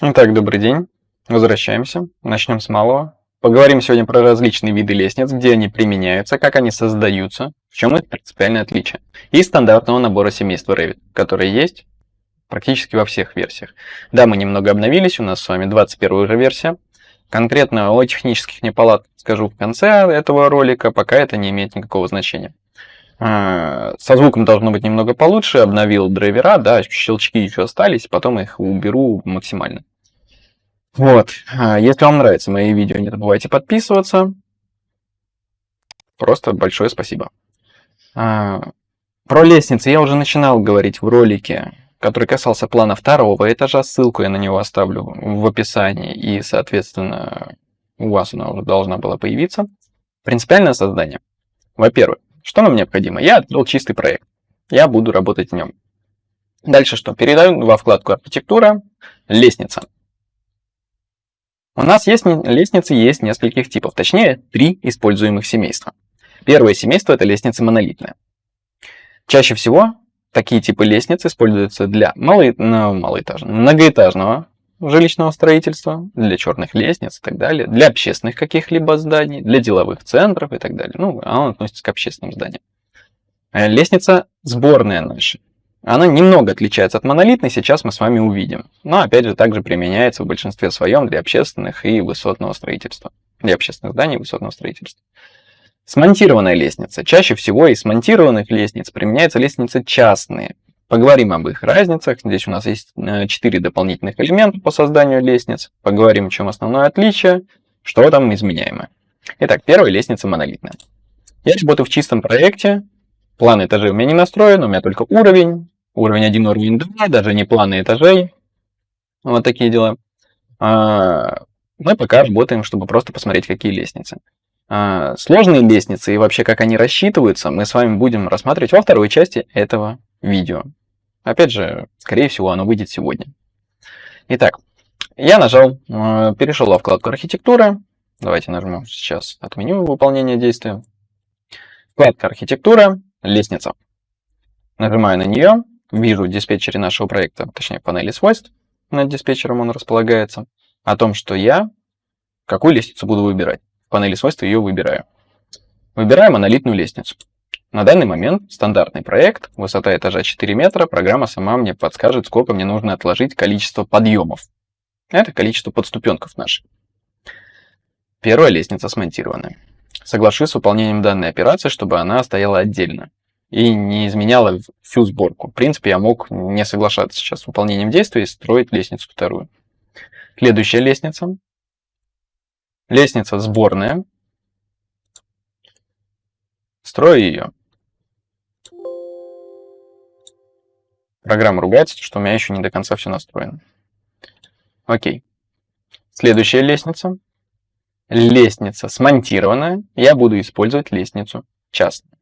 Итак, добрый день. Возвращаемся. Начнем с малого. Поговорим сегодня про различные виды лестниц, где они применяются, как они создаются, в чем их принципиальное отличие. И стандартного набора семейства Revit, который есть практически во всех версиях. Да, мы немного обновились, у нас с вами 21 уже версия. Конкретно о технических неполадках скажу в конце этого ролика, пока это не имеет никакого значения. А, со звуком должно быть немного получше, обновил драйвера, да, щелчки еще остались, потом их уберу максимально. Вот, а, если вам нравятся мои видео, не забывайте подписываться. Просто большое спасибо. А, про лестницы я уже начинал говорить в ролике, который касался плана второго этажа. Ссылку я на него оставлю в описании, и, соответственно, у вас она уже должна была появиться. Принципиальное создание. Во-первых, что нам необходимо? Я открыл чистый проект. Я буду работать в нем. Дальше что? Передаю во вкладку «Архитектура», «Лестница». У нас есть лестницы есть нескольких типов, точнее, три используемых семейства. Первое семейство – это лестница монолитная. Чаще всего такие типы лестниц используются для мало... ну, малоэтажного, многоэтажного жилищного строительства, для черных лестниц и так далее, для общественных каких-либо зданий, для деловых центров и так далее. Ну, она относится к общественным зданиям. Э, лестница сборная наша. Она немного отличается от монолитной, сейчас мы с вами увидим. Но опять же также применяется в большинстве своем для общественных и высотного строительства. Для общественных зданий и высотного строительства. Смонтированная лестница. Чаще всего из смонтированных лестниц применяются лестницы частные, Поговорим об их разницах. Здесь у нас есть 4 э, дополнительных элемента по созданию лестниц. Поговорим, в чем основное отличие, что там изменяемое. Итак, первая лестница монолитная. Я работаю в чистом проекте. План этажей у меня не настроен, у меня только уровень. Уровень 1, уровень 2, даже не планы этажей. Вот такие дела. А, мы пока работаем, чтобы просто посмотреть, какие лестницы. А, сложные лестницы и вообще как они рассчитываются, мы с вами будем рассматривать во второй части этого видео. Опять же, скорее всего, оно выйдет сегодня. Итак, я нажал, э, перешел во вкладку архитектура. Давайте нажмем сейчас отменю выполнение действия. Вкладка архитектура, лестница. Нажимаю на нее, вижу диспетчере нашего проекта, точнее панели свойств, над диспетчером он располагается, о том, что я какую лестницу буду выбирать. В панели свойств ее выбираю. Выбираю монолитную лестницу. На данный момент стандартный проект, высота этажа 4 метра, программа сама мне подскажет, сколько мне нужно отложить количество подъемов. Это количество подступенков наших. Первая лестница смонтирована. Соглашусь с выполнением данной операции, чтобы она стояла отдельно и не изменяла всю сборку. В принципе, я мог не соглашаться сейчас с выполнением действия и строить лестницу вторую. Следующая лестница. Лестница сборная. Строю ее. Программа ругается, что у меня еще не до конца все настроено. Окей. Следующая лестница. Лестница смонтированная. Я буду использовать лестницу частную.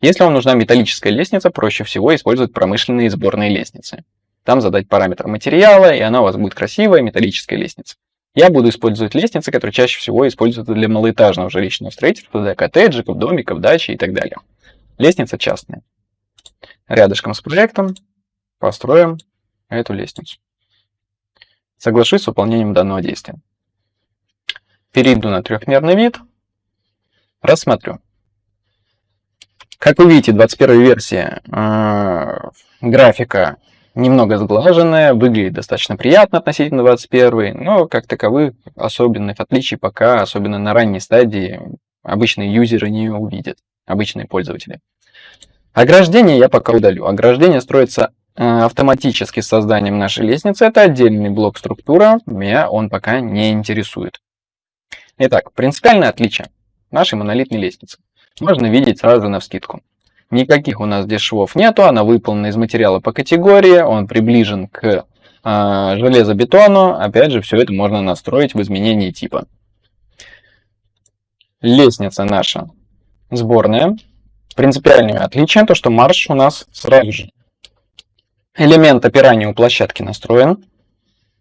Если вам нужна металлическая лестница, проще всего использовать промышленные сборные лестницы. Там задать параметр материала, и она у вас будет красивая металлическая лестница. Я буду использовать лестницы, которые чаще всего используются для малоэтажного жилищного строительства, для коттеджиков, домиков, дачи и так далее. Лестница частная. Рядышком с проектом построим эту лестницу. Соглашусь с выполнением данного действия. Перейду на трехмерный вид, рассмотрю. Как вы видите, 21 версия э, графика немного сглаженная, выглядит достаточно приятно относительно 21, но как таковых особенных отличий пока, особенно на ранней стадии, обычные юзеры не увидят, обычные пользователи. Ограждение я пока удалю. Ограждение строится автоматически с созданием нашей лестницы. Это отдельный блок структура, меня он пока не интересует. Итак, принципиальное отличие нашей монолитной лестницы. Можно видеть сразу на вскидку. Никаких у нас здесь швов нету, она выполнена из материала по категории, он приближен к э, железобетону. Опять же, все это можно настроить в изменении типа. Лестница наша сборная. Принципиальное отличие то, что марш у нас сразу же элемент опирания у площадки настроен.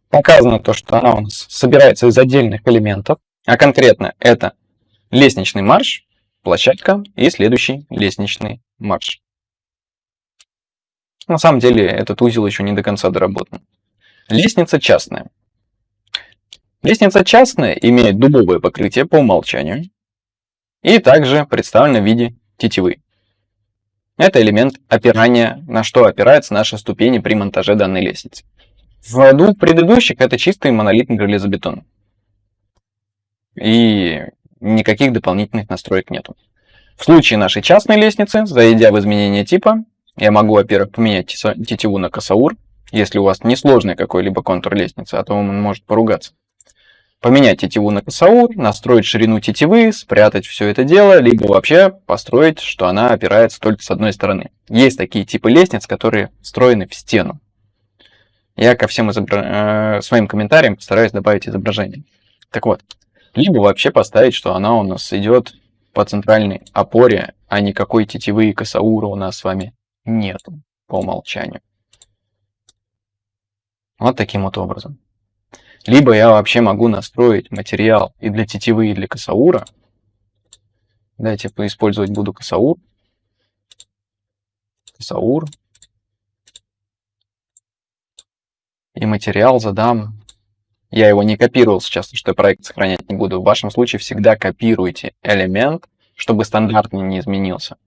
Показано то, что она у нас собирается из отдельных элементов, а конкретно это лестничный марш, площадка и следующий лестничный марш. На самом деле этот узел еще не до конца доработан. Лестница частная. Лестница частная имеет дубовое покрытие по умолчанию и также представлена в виде тетивы. Это элемент опирания, на что опираются наши ступени при монтаже данной лестницы. В двух предыдущих это чистый монолитный железобетон. И никаких дополнительных настроек нету. В случае нашей частной лестницы, зайдя в изменение типа, я могу, во-первых, поменять тетиву на косаур, если у вас несложный какой-либо контур лестницы, а то он может поругаться. Поменять тетиву на косаур, настроить ширину тетивы, спрятать все это дело, либо вообще построить, что она опирается только с одной стороны. Есть такие типы лестниц, которые встроены в стену. Я ко всем изобра... э, своим комментариям постараюсь добавить изображение. Так вот, либо вообще поставить, что она у нас идет по центральной опоре, а никакой тетивы и косаура у нас с вами нету по умолчанию. Вот таким вот образом. Либо я вообще могу настроить материал и для тетивы, и для косаура. Давайте поиспользовать буду косаур. Косаур. И материал задам. Я его не копировал сейчас, потому что я проект сохранять не буду. В вашем случае всегда копируйте элемент, чтобы стандартный не изменился.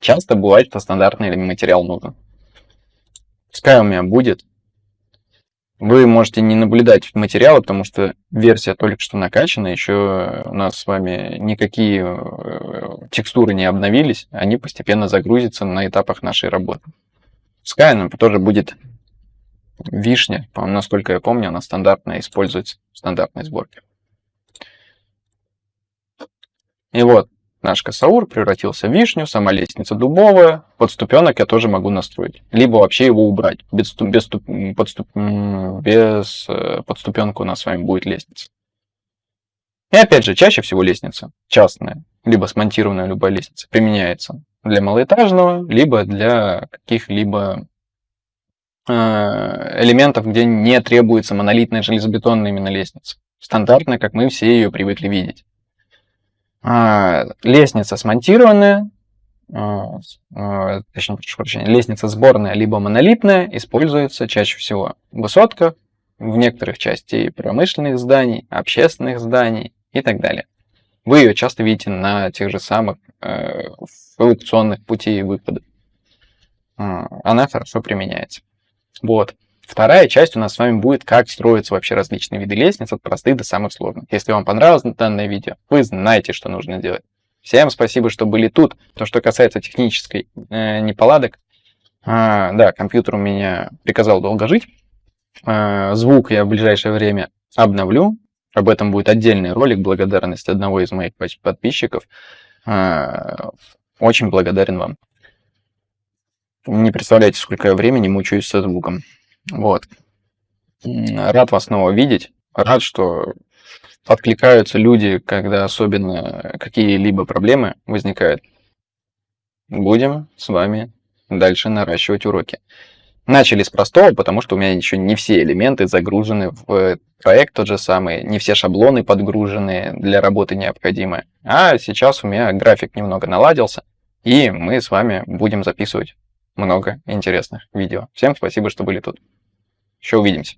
Часто бывает, что стандартный материал нужен. Пускай у меня будет вы можете не наблюдать материалы, потому что версия только что накачана, еще у нас с вами никакие э, текстуры не обновились, они постепенно загрузятся на этапах нашей работы. Она тоже будет вишня, насколько я помню, она стандартная, используется в стандартной сборке. И вот, Наш косаур превратился в вишню, сама лестница дубовая, подступенок я тоже могу настроить. Либо вообще его убрать. Без, без, подступ, без э, подступенка у нас с вами будет лестница. И опять же, чаще всего лестница частная, либо смонтированная любая лестница, применяется для малоэтажного, либо для каких-либо э, элементов, где не требуется монолитная железобетонная именно лестница. Стандартная, как мы все ее привыкли видеть. А, лестница смонтированная, а, а, точнее, прошу прощения, лестница сборная либо монолитная используется чаще всего в высотках, в некоторых частей промышленных зданий, общественных зданий и так далее. Вы ее часто видите на тех же самых э, эвакуационных путей выхода. Она хорошо применяется. Вот. Вторая часть у нас с вами будет, как строятся вообще различные виды лестниц, от простых до самых сложных. Если вам понравилось данное видео, вы знаете, что нужно делать. Всем спасибо, что были тут. То, что касается технической э, неполадок, а, да, компьютер у меня приказал долго жить. А, звук я в ближайшее время обновлю. Об этом будет отдельный ролик, благодарность одного из моих подписчиков. А, очень благодарен вам. Не представляете, сколько я времени мучаюсь со звуком. Вот. Рад вас снова видеть. Рад, что откликаются люди, когда особенно какие-либо проблемы возникают. Будем с вами дальше наращивать уроки. Начали с простого, потому что у меня еще не все элементы загружены в проект тот же самый, не все шаблоны подгружены для работы необходимы. А сейчас у меня график немного наладился, и мы с вами будем записывать много интересных видео. Всем спасибо, что были тут. Еще увидимся.